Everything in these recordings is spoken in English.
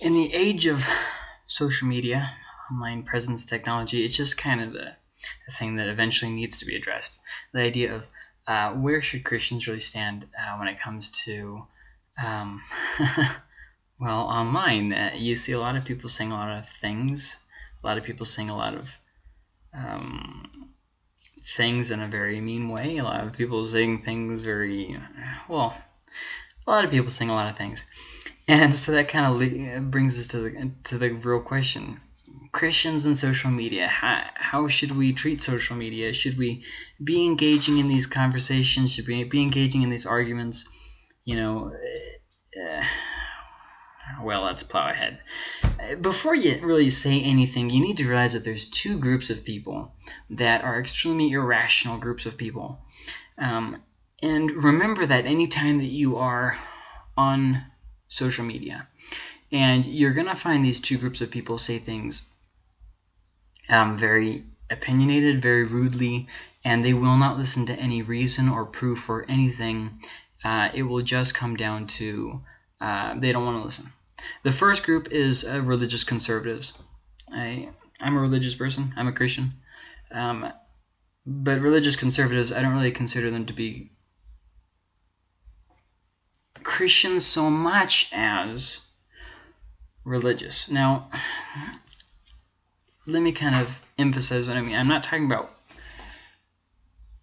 in the age of social media, online presence technology, it's just kind of a, a thing that eventually needs to be addressed. The idea of uh, where should Christians really stand uh, when it comes to, um, well, online? Uh, you see a lot of people saying a lot of things, a lot of people saying a lot of um, things in a very mean way, a lot of people saying things very, well, a lot of people saying a lot of things. And so that kind of brings us to the, to the real question. Christians and social media, how, how should we treat social media? Should we be engaging in these conversations? Should we be engaging in these arguments? You know, uh, well, let's plow ahead. Before you really say anything, you need to realize that there's two groups of people that are extremely irrational groups of people. Um, and remember that anytime that you are on social media. And you're going to find these two groups of people say things um, very opinionated, very rudely, and they will not listen to any reason or proof or anything. Uh, it will just come down to uh, they don't want to listen. The first group is uh, religious conservatives. I, I'm a religious person. I'm a Christian. Um, but religious conservatives, I don't really consider them to be Christians so much as religious. Now, let me kind of emphasize what I mean. I'm not talking about,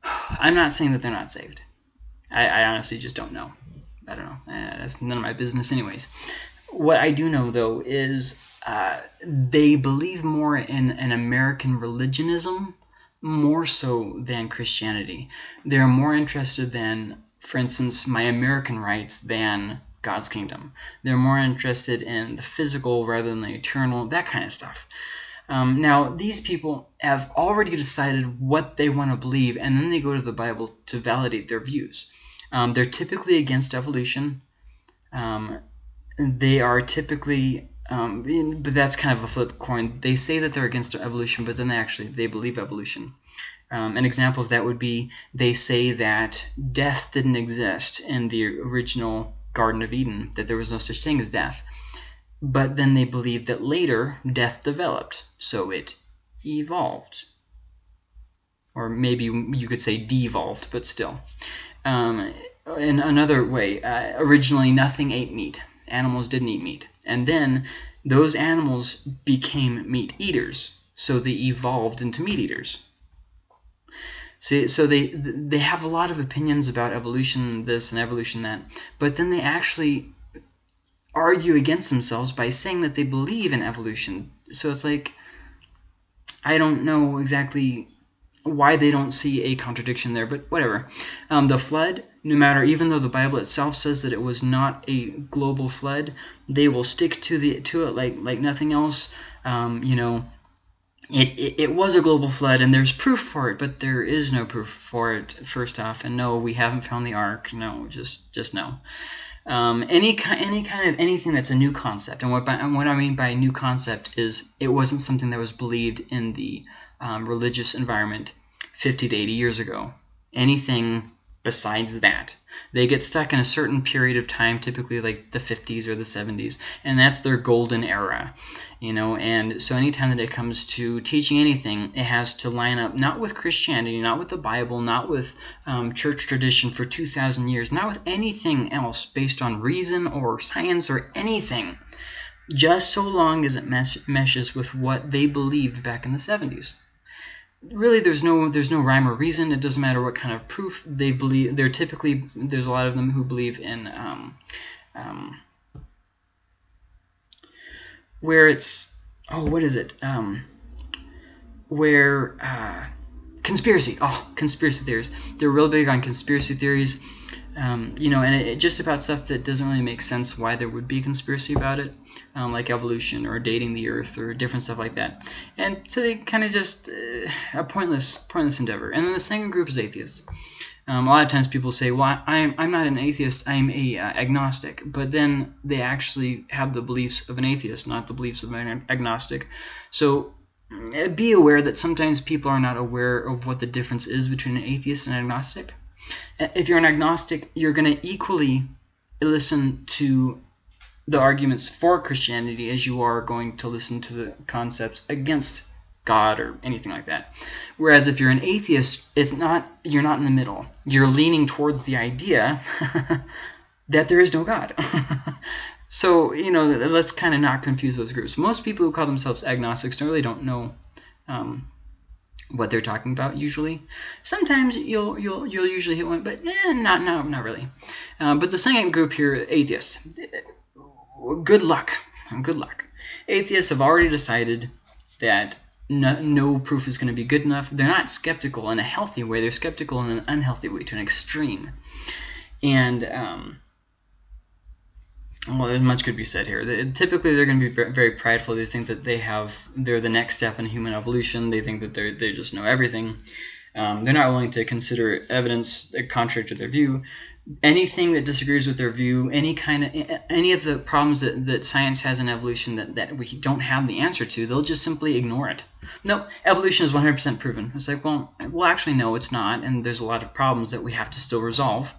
I'm not saying that they're not saved. I, I honestly just don't know. I don't know. Eh, that's none of my business anyways. What I do know, though, is uh, they believe more in an American religionism more so than Christianity. They're more interested than for instance, my American rights than God's kingdom. They're more interested in the physical rather than the eternal, that kind of stuff. Um, now, these people have already decided what they want to believe, and then they go to the Bible to validate their views. Um, they're typically against evolution. Um, they are typically, um, but that's kind of a flip coin. They say that they're against evolution, but then they actually they believe evolution. Um, an example of that would be they say that death didn't exist in the original Garden of Eden, that there was no such thing as death. But then they believe that later death developed, so it evolved. Or maybe you could say devolved, but still. Um, in another way, uh, originally nothing ate meat. Animals didn't eat meat. And then those animals became meat eaters, so they evolved into meat eaters. See, so they they have a lot of opinions about evolution this and evolution that, but then they actually argue against themselves by saying that they believe in evolution. So it's like I don't know exactly why they don't see a contradiction there, but whatever. Um, the flood, no matter, even though the Bible itself says that it was not a global flood, they will stick to the to it like like nothing else. Um, you know, it, it, it, was a global flood and there's proof for it, but there is no proof for it, first off. And no, we haven't found the ark. No, just just no. Um, any, any kind of anything that's a new concept. And what, by, and what I mean by new concept is it wasn't something that was believed in the um, religious environment 50 to 80 years ago. Anything besides that. They get stuck in a certain period of time, typically like the 50s or the 70s, and that's their golden era, you know. And so anytime that it comes to teaching anything, it has to line up not with Christianity, not with the Bible, not with um, church tradition for 2,000 years, not with anything else based on reason or science or anything, just so long as it mes meshes with what they believed back in the 70s really there's no there's no rhyme or reason. It doesn't matter what kind of proof they believe they're typically there's a lot of them who believe in um, um, where it's oh what is it? Um, where uh, conspiracy. Oh conspiracy theories. They're real big on conspiracy theories um, you know, and it, it, just about stuff that doesn't really make sense why there would be a conspiracy about it, um, like evolution or dating the Earth or different stuff like that. And so they kind of just uh, a pointless, pointless endeavor. And then the second group is atheists. Um, a lot of times people say, well, I'm, I'm not an atheist, I'm a uh, agnostic. But then they actually have the beliefs of an atheist, not the beliefs of an agnostic. So uh, be aware that sometimes people are not aware of what the difference is between an atheist and an agnostic if you're an agnostic, you're going to equally listen to the arguments for Christianity as you are going to listen to the concepts against God or anything like that. Whereas if you're an atheist, it's not you're not in the middle. You're leaning towards the idea that there is no God. so, you know, let's kind of not confuse those groups. Most people who call themselves agnostics really don't know um, what they're talking about usually. Sometimes you'll you'll you'll usually hit one, but eh, not no not really. Um, but the second group here, atheists. Good luck. Good luck. Atheists have already decided that no, no proof is going to be good enough. They're not skeptical in a healthy way. They're skeptical in an unhealthy way, to an extreme. And um, well, much could be said here. Typically, they're going to be very prideful. They think that they have they're the next step in human evolution. They think that they they just know everything. Um, they're not willing to consider evidence contrary to their view. Anything that disagrees with their view, any kind of any of the problems that, that science has in evolution that, that we don't have the answer to, they'll just simply ignore it. No, evolution is 100% proven. It's like, well, well, actually, no, it's not, and there's a lot of problems that we have to still resolve.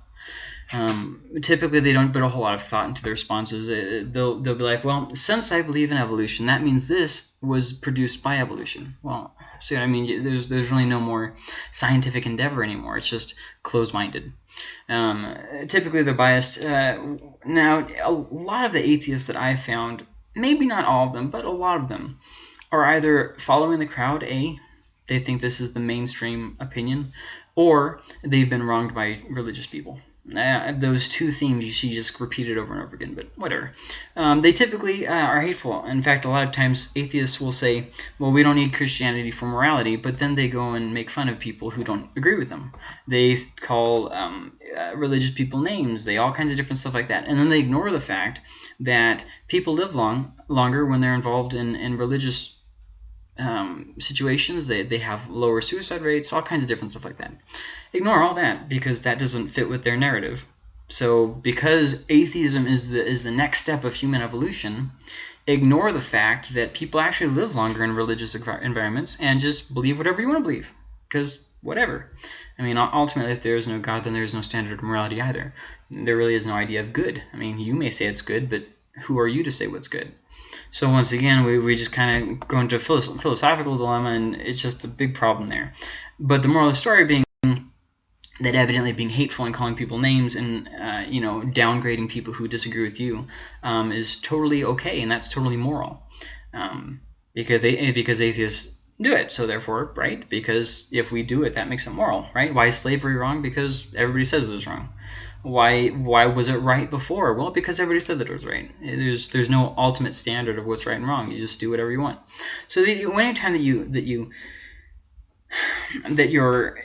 Um, typically, they don't put a whole lot of thought into their responses. It, they'll, they'll be like, well, since I believe in evolution, that means this was produced by evolution. Well, see what I mean? There's, there's really no more scientific endeavor anymore. It's just closed-minded. Um, typically, they're biased. Uh, now, a lot of the atheists that I've found, maybe not all of them, but a lot of them, are either following the crowd, A, they think this is the mainstream opinion, or they've been wronged by religious people uh, those two themes you see just repeated over and over again, but whatever. Um, they typically uh, are hateful. In fact, a lot of times atheists will say, well, we don't need Christianity for morality, but then they go and make fun of people who don't agree with them. They call um, uh, religious people names, they all kinds of different stuff like that. And then they ignore the fact that people live long longer when they're involved in, in religious um, situations. They, they have lower suicide rates, all kinds of different stuff like that. Ignore all that because that doesn't fit with their narrative. So because atheism is the, is the next step of human evolution, ignore the fact that people actually live longer in religious environments and just believe whatever you want to believe. Because whatever. I mean, ultimately, if there is no God, then there is no standard of morality either. There really is no idea of good. I mean, you may say it's good, but who are you to say what's good? So once again, we, we just kind of go into a philosophical dilemma, and it's just a big problem there. But the moral of the story being that evidently being hateful and calling people names and uh, you know downgrading people who disagree with you um, is totally okay, and that's totally moral, um, because they because atheists do it. So therefore, right? Because if we do it, that makes it moral, right? Why is slavery wrong? Because everybody says it is wrong. Why why was it right before? Well, because everybody said that it was right. There's there's no ultimate standard of what's right and wrong. You just do whatever you want. So the, anytime that you that you that you're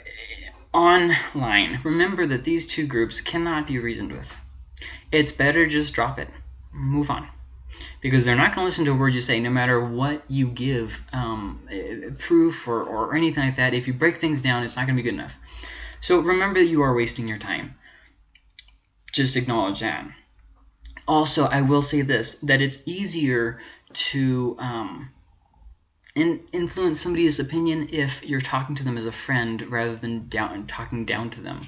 online, remember that these two groups cannot be reasoned with. It's better just drop it. Move on. Because they're not going to listen to a word you say, no matter what you give um, proof or, or anything like that. If you break things down, it's not going to be good enough. So remember that you are wasting your time just acknowledge that. Also, I will say this, that it's easier to um, in, influence somebody's opinion if you're talking to them as a friend rather than down talking down to them.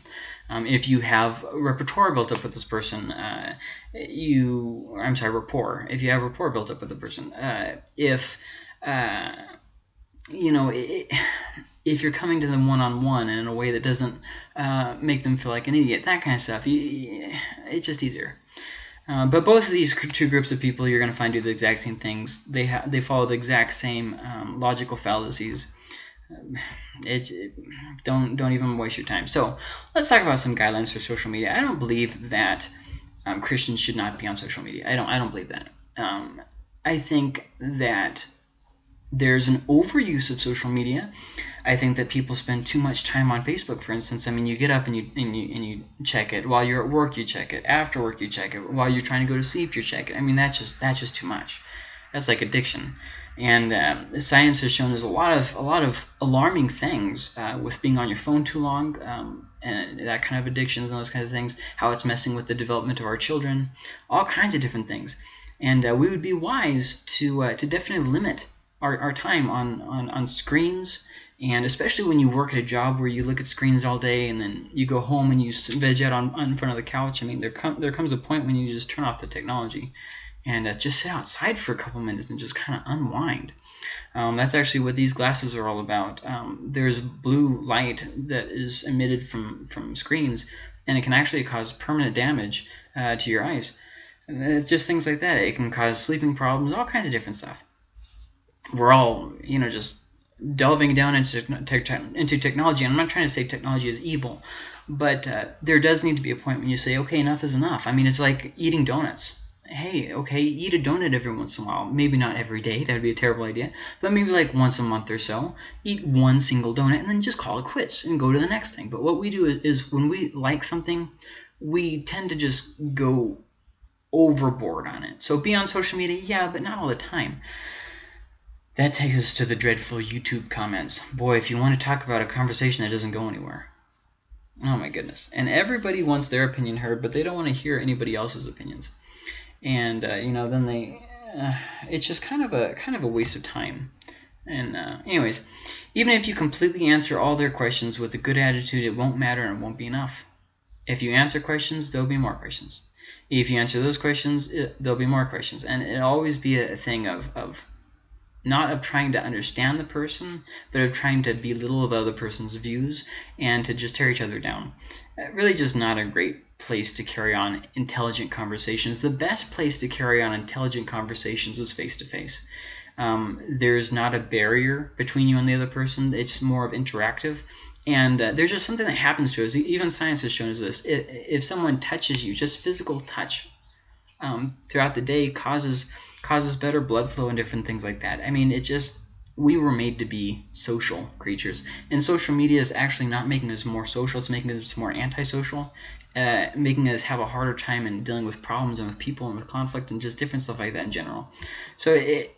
Um, if you have repertoire built up with this person, uh, you, I'm sorry, rapport. If you have rapport built up with the person, uh, if, uh, you know, it, if you're coming to them one-on-one -on -one in a way that doesn't uh, make them feel like an idiot, that kind of stuff, you, it's just easier. Uh, but both of these two groups of people you're going to find do the exact same things. They they follow the exact same um, logical fallacies. It, it, don't don't even waste your time. So let's talk about some guidelines for social media. I don't believe that um, Christians should not be on social media. I don't I don't believe that. Um, I think that there's an overuse of social media. I think that people spend too much time on Facebook, for instance. I mean, you get up and you, and you and you check it while you're at work. You check it after work. You check it while you're trying to go to sleep. You check it. I mean, that's just that's just too much. That's like addiction. And uh, science has shown there's a lot of a lot of alarming things uh, with being on your phone too long, um, and that kind of addictions and those kinds of things. How it's messing with the development of our children, all kinds of different things. And uh, we would be wise to uh, to definitely limit our, our time on, on, on screens and especially when you work at a job where you look at screens all day and then you go home and you veg out on, on front of the couch. I mean, there, com there comes a point when you just turn off the technology and uh, just sit outside for a couple minutes and just kind of unwind. Um, that's actually what these glasses are all about. Um, there's blue light that is emitted from, from screens, and it can actually cause permanent damage uh, to your eyes. It's just things like that. It can cause sleeping problems, all kinds of different stuff. We're all, you know, just delving down into, into technology. And I'm not trying to say technology is evil, but uh, there does need to be a point when you say, okay, enough is enough. I mean, it's like eating donuts. Hey, okay, eat a donut every once in a while. Maybe not every day. That would be a terrible idea. But maybe like once a month or so. Eat one single donut and then just call it quits and go to the next thing. But what we do is when we like something, we tend to just go overboard on it. So be on social media, yeah, but not all the time. That takes us to the dreadful YouTube comments. Boy, if you want to talk about a conversation that doesn't go anywhere. Oh my goodness. And everybody wants their opinion heard, but they don't want to hear anybody else's opinions. And, uh, you know, then they... Uh, it's just kind of a kind of a waste of time. And uh, anyways, even if you completely answer all their questions with a good attitude, it won't matter and won't be enough. If you answer questions, there'll be more questions. If you answer those questions, it, there'll be more questions. And it'll always be a thing of, of not of trying to understand the person, but of trying to belittle the other person's views and to just tear each other down. Uh, really just not a great place to carry on intelligent conversations. The best place to carry on intelligent conversations is face-to-face. -face. Um, there's not a barrier between you and the other person. It's more of interactive. And uh, there's just something that happens to us. Even science has shown us this. If, someone touches you, just physical touch um, throughout the day causes causes better blood flow and different things like that. I mean, it just we were made to be social creatures, and social media is actually not making us more social; it's making us more antisocial, uh, making us have a harder time in dealing with problems and with people and with conflict and just different stuff like that in general. So it,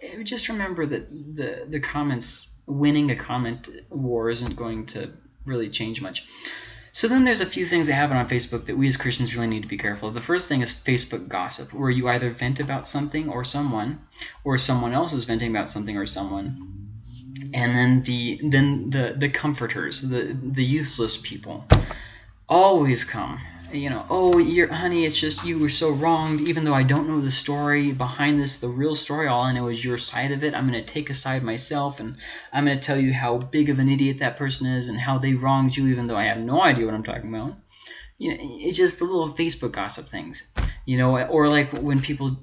it, just remember that the the comments winning a comment war isn't going to really change much. So then there's a few things that happen on Facebook that we as Christians really need to be careful of. The first thing is Facebook gossip, where you either vent about something or someone, or someone else is venting about something or someone. And then the then the the comforters, the the useless people, always come you know, oh, you're, honey, it's just you were so wronged. Even though I don't know the story behind this, the real story, all I know is your side of it. I'm going to take a side myself, and I'm going to tell you how big of an idiot that person is and how they wronged you, even though I have no idea what I'm talking about. You know, it's just the little Facebook gossip things. You know, or like when people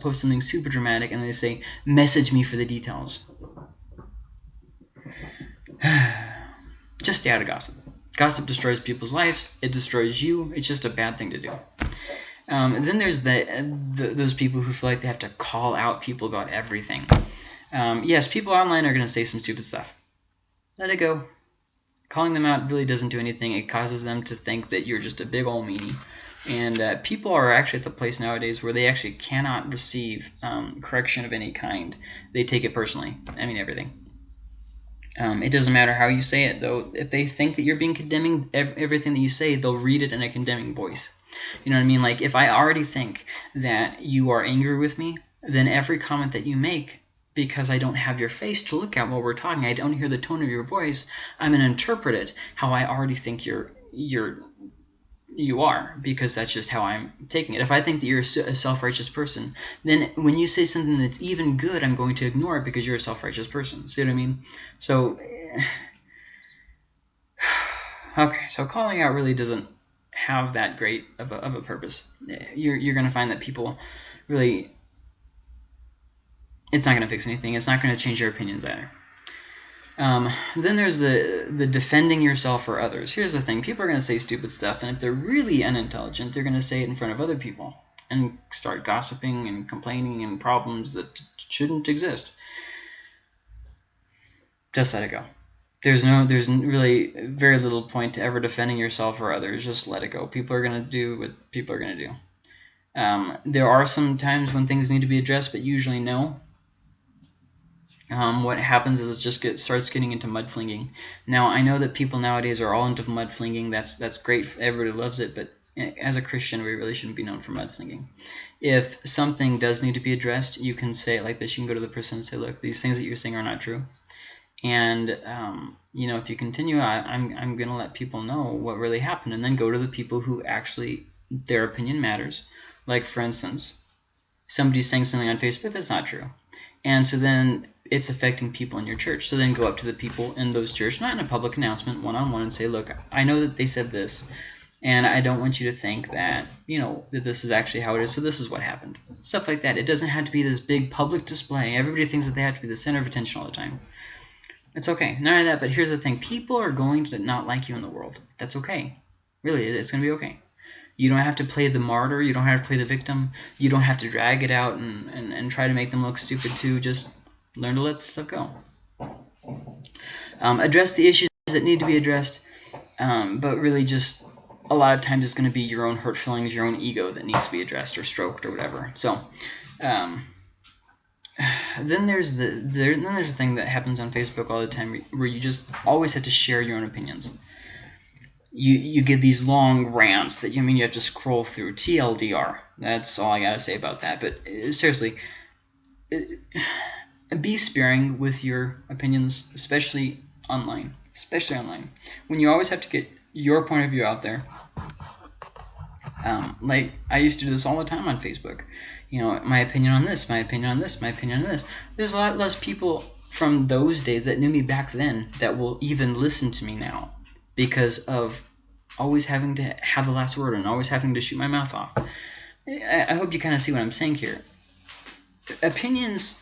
post something super dramatic and they say, message me for the details. just stay out of gossip. Gossip destroys people's lives. It destroys you. It's just a bad thing to do. Um, then there's the, the, those people who feel like they have to call out people about everything. Um, yes, people online are going to say some stupid stuff. Let it go. Calling them out really doesn't do anything. It causes them to think that you're just a big old meanie. And uh, people are actually at the place nowadays where they actually cannot receive um, correction of any kind. They take it personally. I mean, everything. Um, it doesn't matter how you say it, though. If they think that you're being condemning, ev everything that you say, they'll read it in a condemning voice. You know what I mean? Like, if I already think that you are angry with me, then every comment that you make, because I don't have your face to look at while we're talking, I don't hear the tone of your voice, I'm going to interpret it how I already think you're you're you are because that's just how I'm taking it. If I think that you're a self-righteous person, then when you say something that's even good, I'm going to ignore it because you're a self-righteous person. See what I mean? So, okay, so calling out really doesn't have that great of a, of a purpose. You're, you're going to find that people really, it's not going to fix anything. It's not going to change their opinions either. Um, then there's the, the defending yourself for others. Here's the thing. People are going to say stupid stuff, and if they're really unintelligent, they're going to say it in front of other people and start gossiping and complaining and problems that shouldn't exist. Just let it go. There's no, there's really very little point to ever defending yourself or others. Just let it go. People are going to do what people are going to do. Um, there are some times when things need to be addressed, but usually no um, what happens is it just get, starts getting into mudflinging. Now, I know that people nowadays are all into mudflinging. That's that's great. Everybody loves it. But eh, as a Christian, we really shouldn't be known for mudslinging. If something does need to be addressed, you can say it like this. You can go to the person and say, look, these things that you're saying are not true. And, um, you know, if you continue, I, I'm, I'm going to let people know what really happened. And then go to the people who actually, their opinion matters. Like, for instance, somebody's saying something on Facebook that's not true. And so then it's affecting people in your church. So then go up to the people in those church, not in a public announcement, one-on-one, and say, look, I know that they said this, and I don't want you to think that, you know, that this is actually how it is, so this is what happened. Stuff like that. It doesn't have to be this big public display. Everybody thinks that they have to be the center of attention all the time. It's okay. None of that, but here's the thing. People are going to not like you in the world. That's okay. Really, it's going to be okay. You don't have to play the martyr. You don't have to play the victim. You don't have to drag it out and, and, and try to make them look stupid too. Just learn to let stuff go. Um, address the issues that need to be addressed, um, but really just a lot of times it's going to be your own hurt feelings, your own ego that needs to be addressed or stroked or whatever. So um, then there's the there, then there's a thing that happens on Facebook all the time where you just always have to share your own opinions. You you get these long rants that you I mean you have to scroll through TLDR. That's all I gotta say about that. But uh, seriously, be sparing with your opinions, especially online. Especially online, when you always have to get your point of view out there. Um, like I used to do this all the time on Facebook you know, my opinion on this, my opinion on this, my opinion on this. There's a lot less people from those days that knew me back then that will even listen to me now because of always having to have the last word and always having to shoot my mouth off. I, I hope you kind of see what I'm saying here. Opinions,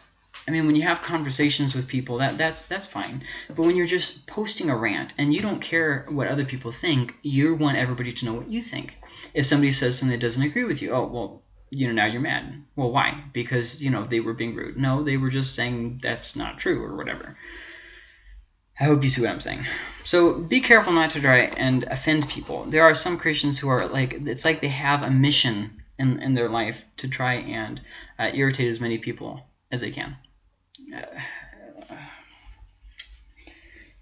I mean, when you have conversations with people, that that's that's fine. But when you're just posting a rant and you don't care what other people think, you want everybody to know what you think. If somebody says something that doesn't agree with you, oh, well, you know, now you're mad. Well, why? Because, you know, they were being rude. No, they were just saying that's not true or whatever. I hope you see what I'm saying. So be careful not to try and offend people. There are some Christians who are like, it's like they have a mission in, in their life to try and uh, irritate as many people as they can.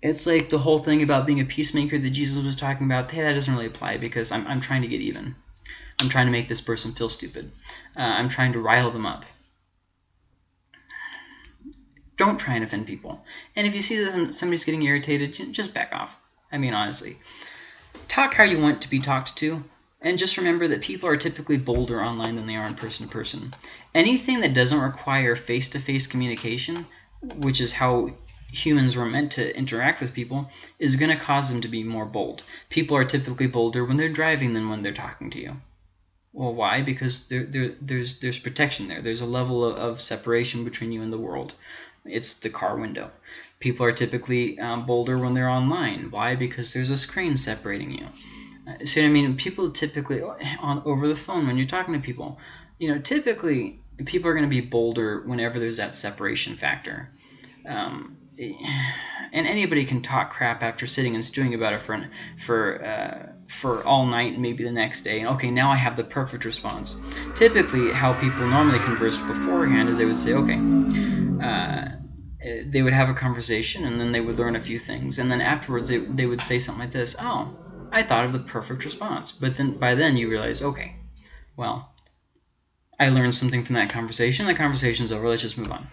It's like the whole thing about being a peacemaker that Jesus was talking about. Hey, that doesn't really apply because I'm, I'm trying to get even. I'm trying to make this person feel stupid. Uh, I'm trying to rile them up. Don't try and offend people. And if you see that somebody's getting irritated, just back off. I mean, honestly. Talk how you want to be talked to. And just remember that people are typically bolder online than they are in person to person. Anything that doesn't require face-to-face -face communication, which is how humans were meant to interact with people, is going to cause them to be more bold. People are typically bolder when they're driving than when they're talking to you. Well, why? Because there, there, there's there's protection there. There's a level of, of separation between you and the world. It's the car window. People are typically um, bolder when they're online. Why? Because there's a screen separating you. Uh, so I mean, people typically on over the phone when you're talking to people, you know, typically people are going to be bolder whenever there's that separation factor. Um, and anybody can talk crap after sitting and stewing about it for for uh, for all night and maybe the next day. And okay, now I have the perfect response. Typically, how people normally conversed beforehand is they would say, okay, uh, they would have a conversation and then they would learn a few things, and then afterwards they they would say something like this, oh, I thought of the perfect response. But then by then you realize, okay, well, I learned something from that conversation. The conversation's over. Let's just move on.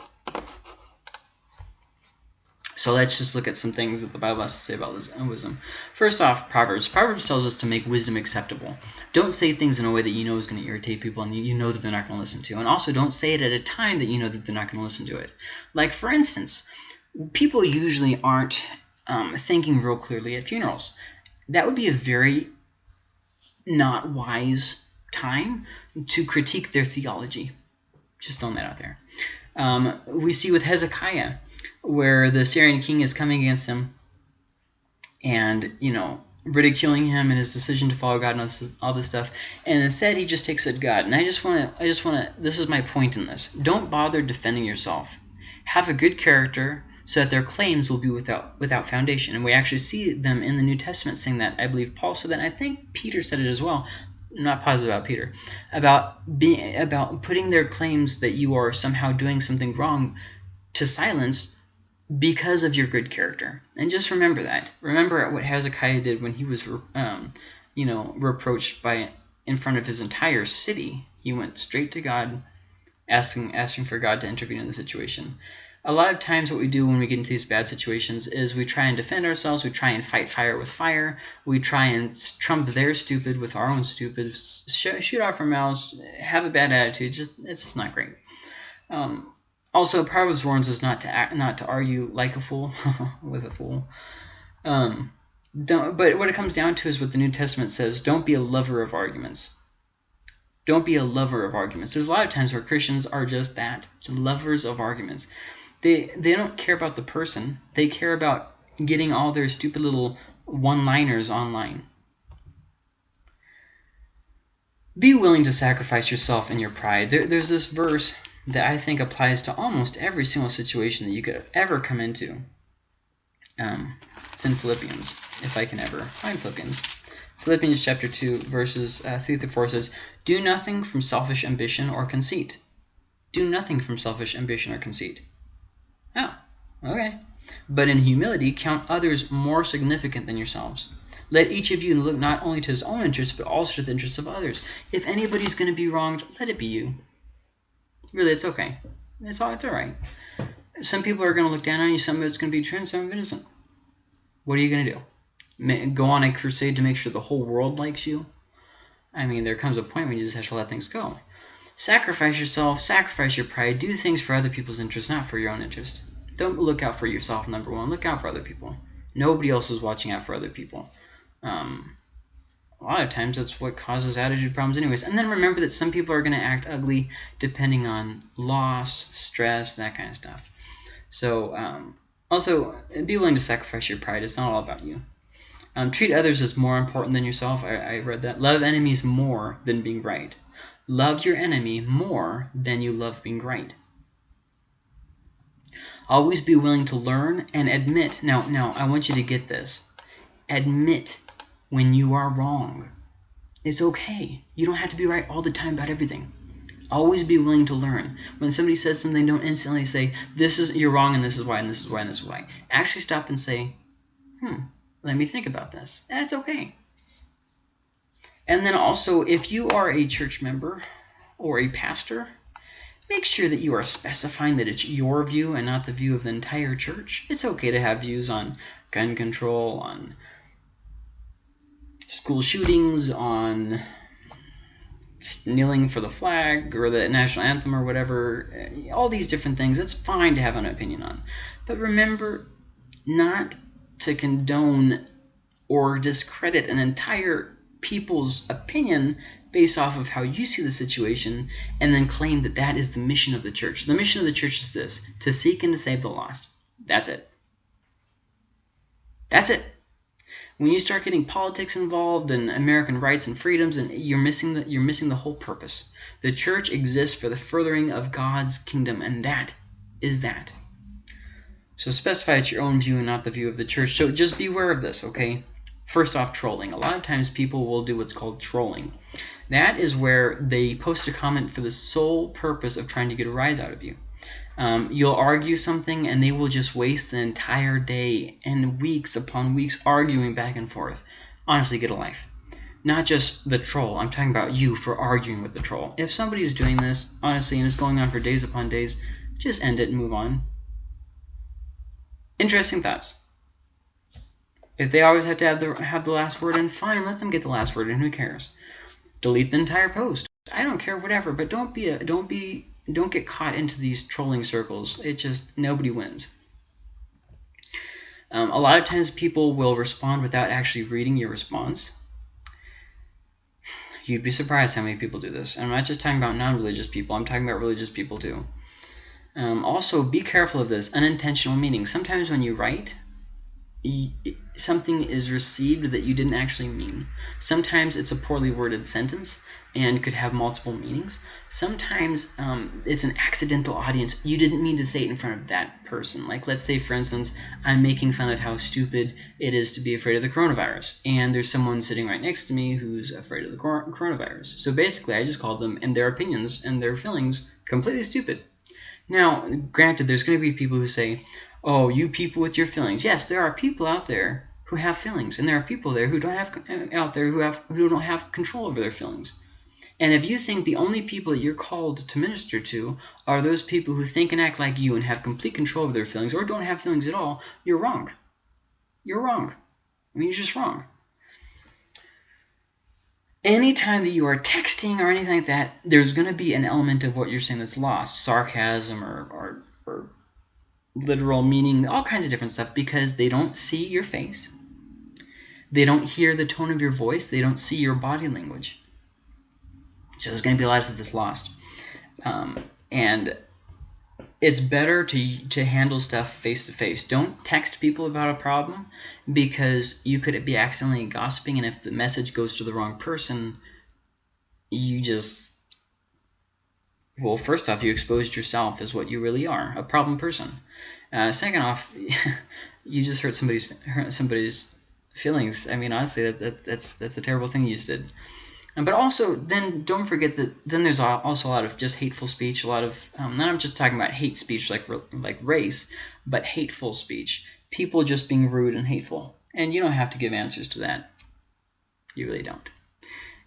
So let's just look at some things that the Bible has to say about wisdom. First off, Proverbs. Proverbs tells us to make wisdom acceptable. Don't say things in a way that you know is going to irritate people and you know that they're not going to listen to. And also don't say it at a time that you know that they're not going to listen to it. Like, for instance, people usually aren't um, thinking real clearly at funerals. That would be a very not wise time to critique their theology. Just throwing that out there. Um, we see with Hezekiah where the Syrian king is coming against him and, you know, ridiculing him and his decision to follow God and all this, all this stuff. And instead, he just takes it God. And I just want to, I just want to, this is my point in this. Don't bother defending yourself. Have a good character so that their claims will be without without foundation. And we actually see them in the New Testament saying that. I believe Paul said that. I think Peter said it as well. I'm not positive about Peter. About being about putting their claims that you are somehow doing something wrong to silence because of your good character. And just remember that. Remember what Hezekiah did when he was, um, you know, reproached by in front of his entire city. He went straight to God, asking asking for God to intervene in the situation. A lot of times what we do when we get into these bad situations is we try and defend ourselves, we try and fight fire with fire, we try and trump their stupid with our own stupid, shoot off our mouths, have a bad attitude, just it's just not great. Um, also, Proverbs warns us not to act, not to argue like a fool with a fool. Um, don't, but what it comes down to is what the New Testament says: don't be a lover of arguments. Don't be a lover of arguments. There's a lot of times where Christians are just that, lovers of arguments. They they don't care about the person. They care about getting all their stupid little one-liners online. Be willing to sacrifice yourself and your pride. There, there's this verse that I think applies to almost every single situation that you could ever come into. Um, it's in Philippians, if I can ever find Philippians. Philippians chapter 2, verses uh, 3 through 4 says, Do nothing from selfish ambition or conceit. Do nothing from selfish ambition or conceit. Oh, okay. But in humility, count others more significant than yourselves. Let each of you look not only to his own interests, but also to the interests of others. If anybody's going to be wronged, let it be you. Really, it's okay. It's all, it's all right. Some people are going to look down on you. Some of it's going to be true, and some of it isn't. What are you going to do? Go on a crusade to make sure the whole world likes you? I mean, there comes a point when you just have to let things go. Sacrifice yourself, sacrifice your pride, do things for other people's interest, not for your own interest. Don't look out for yourself, number one. Look out for other people. Nobody else is watching out for other people. Um, a lot of times that's what causes attitude problems anyways. And then remember that some people are going to act ugly depending on loss, stress, that kind of stuff. So um, also, be willing to sacrifice your pride. It's not all about you. Um, treat others as more important than yourself. I, I read that. Love enemies more than being right. Love your enemy more than you love being right. Always be willing to learn and admit. Now, now I want you to get this. Admit when you are wrong. It's okay. You don't have to be right all the time about everything. Always be willing to learn. When somebody says something, don't instantly say, this is you're wrong and this is why and this is why and this is why. Actually stop and say, hmm, let me think about this. That's okay. And then also, if you are a church member or a pastor, make sure that you are specifying that it's your view and not the view of the entire church. It's okay to have views on gun control, on school shootings, on kneeling for the flag or the national anthem or whatever, eh, all these different things. It's fine to have an opinion on. But remember not to condone or discredit an entire people's opinion based off of how you see the situation and then claim that that is the mission of the church. The mission of the church is this, to seek and to save the lost. That's it. That's it. When you start getting politics involved and American rights and freedoms, and you're missing the you're missing the whole purpose. The church exists for the furthering of God's kingdom, and that is that. So specify it's your own view and not the view of the church. So just beware of this, okay? First off, trolling. A lot of times people will do what's called trolling. That is where they post a comment for the sole purpose of trying to get a rise out of you. Um, you'll argue something and they will just waste the entire day and weeks upon weeks arguing back and forth. Honestly, get a life. Not just the troll. I'm talking about you for arguing with the troll. If somebody is doing this, honestly, and it's going on for days upon days, just end it and move on. Interesting thoughts. If they always have to have the have the last word in, fine, let them get the last word in. Who cares? Delete the entire post. I don't care, whatever. But don't be a don't be don't get caught into these trolling circles. It just nobody wins. Um, a lot of times people will respond without actually reading your response. You'd be surprised how many people do this. And I'm not just talking about non-religious people. I'm talking about religious people too. Um, also, be careful of this unintentional meaning. Sometimes when you write, something is received that you didn't actually mean. Sometimes it's a poorly worded sentence and could have multiple meanings. Sometimes um, it's an accidental audience. You didn't mean to say it in front of that person. Like let's say, for instance, I'm making fun of how stupid it is to be afraid of the coronavirus. And there's someone sitting right next to me who's afraid of the coronavirus. So basically, I just called them and their opinions and their feelings completely stupid. Now, granted, there's going to be people who say, oh, you people with your feelings. Yes, there are people out there who have feelings, and there are people there who don't have uh, out there who have who don't have control over their feelings. And if you think the only people you're called to minister to are those people who think and act like you and have complete control of their feelings or don't have feelings at all, you're wrong. You're wrong. I mean, you're just wrong. Anytime that you are texting or anything like that, there's going to be an element of what you're saying that's lost, sarcasm or, or, or literal meaning, all kinds of different stuff, because they don't see your face. They don't hear the tone of your voice. They don't see your body language. So there's going to be a lot of this lost. Um, and it's better to to handle stuff face to face. Don't text people about a problem because you could be accidentally gossiping, and if the message goes to the wrong person, you just well, first off, you exposed yourself as what you really are, a problem person. Uh, second off, you just hurt somebody's hurt somebody's feelings. I mean, honestly, that, that that's that's a terrible thing you just did. And, but also, then don't forget that then there's also a lot of just hateful speech, a lot of um, not I'm just talking about hate speech like like race, but hateful speech. People just being rude and hateful, and you don't have to give answers to that. You really don't.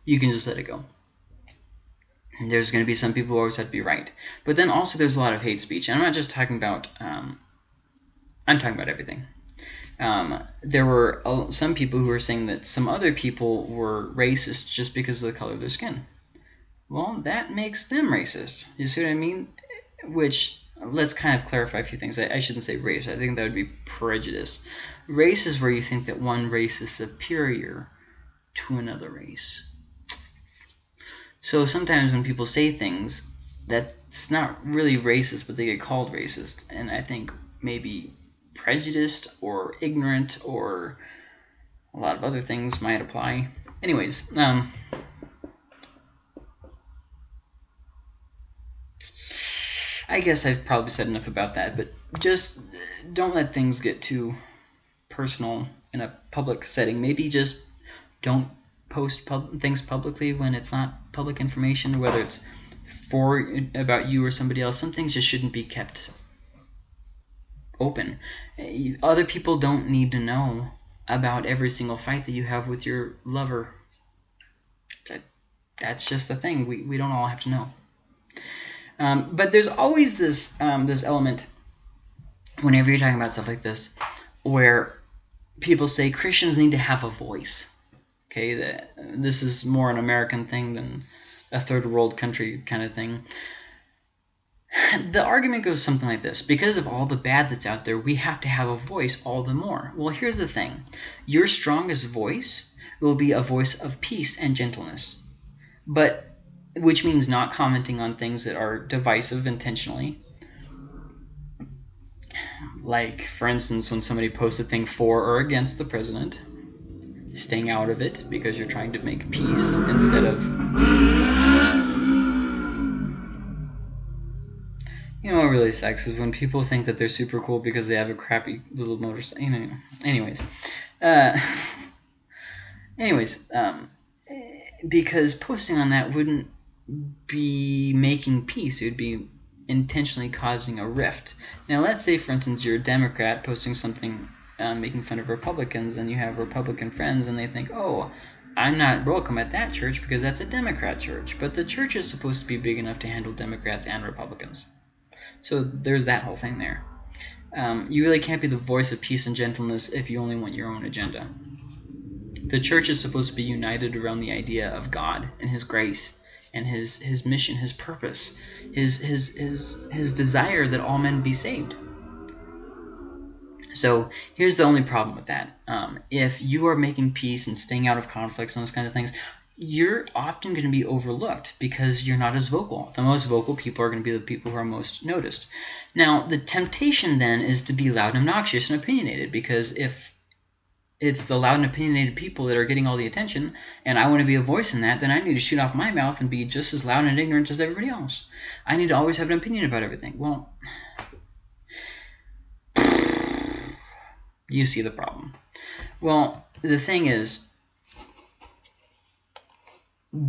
You can just let it go. There's going to be some people who always have to be right, but then also there's a lot of hate speech. And I'm not just talking about. Um, I'm talking about everything um, there were some people who were saying that some other people were racist just because of the color of their skin. Well, that makes them racist. You see what I mean? Which, let's kind of clarify a few things. I, I shouldn't say race. I think that would be prejudice. Race is where you think that one race is superior to another race. So sometimes when people say things, that's not really racist, but they get called racist. And I think maybe prejudiced or ignorant or a lot of other things might apply. Anyways, um, I guess I've probably said enough about that, but just don't let things get too personal in a public setting. Maybe just don't post pub things publicly when it's not public information, whether it's for about you or somebody else. Some things just shouldn't be kept open. Other people don't need to know about every single fight that you have with your lover. That's just the thing. We, we don't all have to know. Um, but there's always this um, this element whenever you're talking about stuff like this where people say Christians need to have a voice. Okay, that this is more an American thing than a third world country kind of thing the argument goes something like this. Because of all the bad that's out there, we have to have a voice all the more. Well, here's the thing. Your strongest voice will be a voice of peace and gentleness. But which means not commenting on things that are divisive intentionally. Like, for instance, when somebody posts a thing for or against the president, staying out of it because you're trying to make peace instead of You know what really sucks is when people think that they're super cool because they have a crappy little motorcycle. You know, anyways, uh, anyways, um, because posting on that wouldn't be making peace. It would be intentionally causing a rift. Now, let's say, for instance, you're a Democrat posting something uh, making fun of Republicans, and you have Republican friends, and they think, oh, I'm not welcome at that church because that's a Democrat church. But the church is supposed to be big enough to handle Democrats and Republicans. So there's that whole thing there. Um, you really can't be the voice of peace and gentleness if you only want your own agenda. The church is supposed to be united around the idea of God and His grace and His His mission, His purpose, His His His His desire that all men be saved. So here's the only problem with that. Um, if you are making peace and staying out of conflicts and those kinds of things, you're often going to be overlooked because you're not as vocal. The most vocal people are going to be the people who are most noticed. Now, the temptation then is to be loud and obnoxious and opinionated because if it's the loud and opinionated people that are getting all the attention and I want to be a voice in that, then I need to shoot off my mouth and be just as loud and ignorant as everybody else. I need to always have an opinion about everything. Well, you see the problem. Well, the thing is,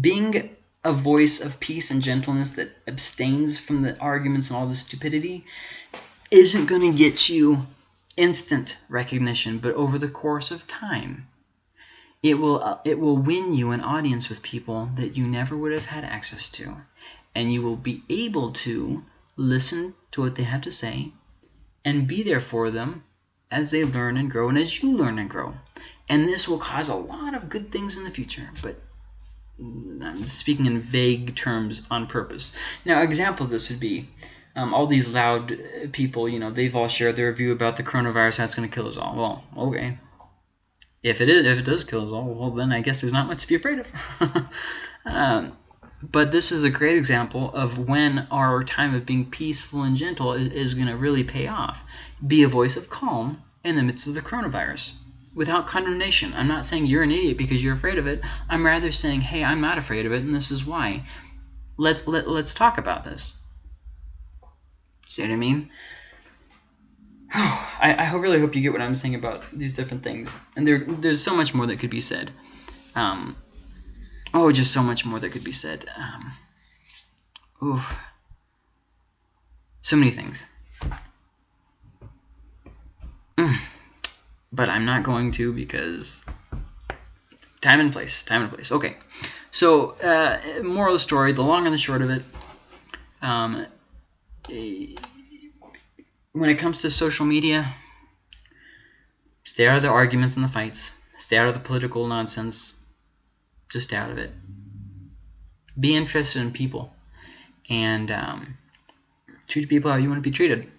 being a voice of peace and gentleness that abstains from the arguments and all the stupidity isn't going to get you instant recognition, but over the course of time. it will uh, it will win you an audience with people that you never would have had access to and you will be able to listen to what they have to say and be there for them as they learn and grow and as you learn and grow. And this will cause a lot of good things in the future but I'm speaking in vague terms on purpose. Now example of this would be um, all these loud people you know they've all shared their view about the coronavirus how it's going to kill us all. Well okay. If it is, if it does kill us all, well, then I guess there's not much to be afraid of. um, but this is a great example of when our time of being peaceful and gentle is, is going to really pay off. Be a voice of calm in the midst of the coronavirus without condemnation. I'm not saying you're an idiot because you're afraid of it. I'm rather saying, hey, I'm not afraid of it, and this is why. Let's let, let's talk about this. See what I mean? I, I really hope you get what I'm saying about these different things. And there, there's so much more that could be said. Um, oh, just so much more that could be said. Um, oof. So many things. Mm. But I'm not going to because time and place. Time and place. Okay. So, uh, moral of the story, the long and the short of it. Um, when it comes to social media, stay out of the arguments and the fights. Stay out of the political nonsense. Just out of it. Be interested in people. And um, treat people how you want to be treated.